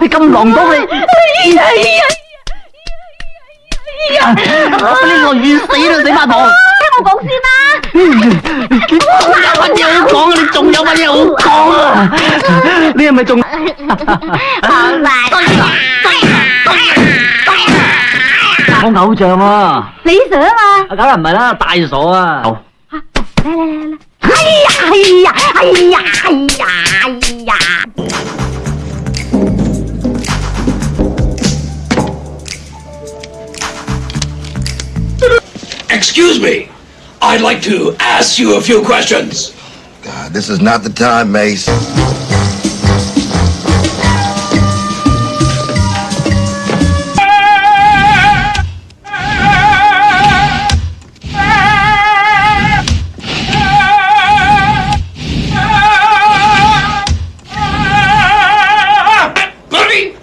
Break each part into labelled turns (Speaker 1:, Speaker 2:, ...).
Speaker 1: Thì cầm gọn tốt đi. Nó phải lên ngồi
Speaker 2: viên sĩ rồi sĩ ba
Speaker 1: bồ Thế còn còn xin à Con ra bao nhiêu con đi trùng nhau bao nhiêu con à.
Speaker 2: Đi mà
Speaker 1: trùng. Ờ, con dài
Speaker 2: Con con cậu trường
Speaker 1: à Lý sữa mà Cậu là mày đó,
Speaker 2: tài sổ à. Đây đây đây đây. Ây da, ây da, ây da, ây
Speaker 3: Excuse me. I'd like to ask you a few questions.
Speaker 4: God, this is not the time, Mace.
Speaker 3: Buddy?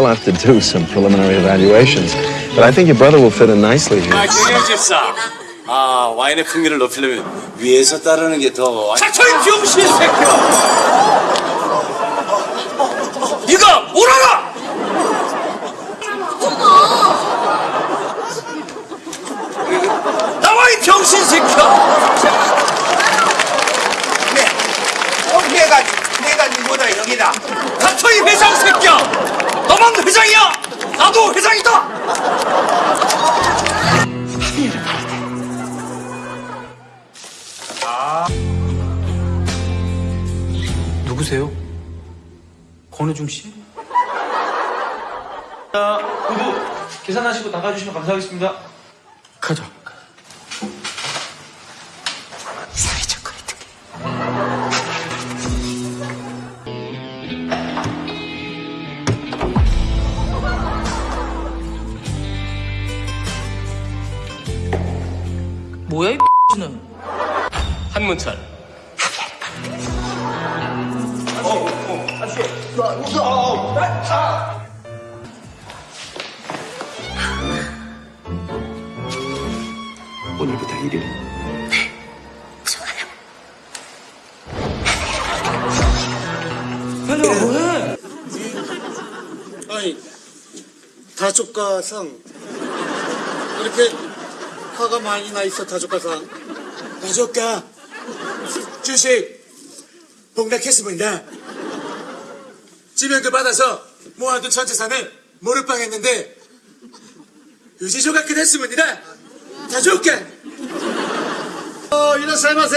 Speaker 3: Ah.
Speaker 5: We'll have to do some preliminary evaluations, but I think your brother will fit in nicely here.
Speaker 6: 아, 김현 집사. 아, 와인의 풍미를 높이려면 위에서 따르는 게 더.
Speaker 3: 닥쳐이 병신 새끼야! 네가 뭘 알아? 나와 이 병신 새끼야! 네, 내가 내가 누구다 여기다. 닥쳐 이 회장 새끼야! 너만 회장이야! 나도 회장이다!
Speaker 7: 누구세요? 권우중 씨? 자, 모두 계산하시고 나가주시면 감사하겠습니다. 가자. 뭐야 이는
Speaker 6: 한문철.
Speaker 3: 오늘부터 일일.
Speaker 7: 현정아 뭐해?
Speaker 8: 아니 다조가상 이렇게 화가 많이 나 있어 다조가상 다조가 주식. 폭락했습니다. 지명도 받아서 모아둔 전 재산을 몰빵했는데 유지 조각이 됐습니다. 다조가 어 이라사이마세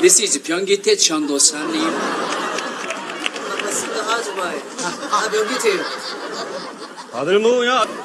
Speaker 9: This is 변기태 전도사님.
Speaker 8: 다들 뭐냐